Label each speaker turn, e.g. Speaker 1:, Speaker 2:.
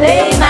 Speaker 1: Lei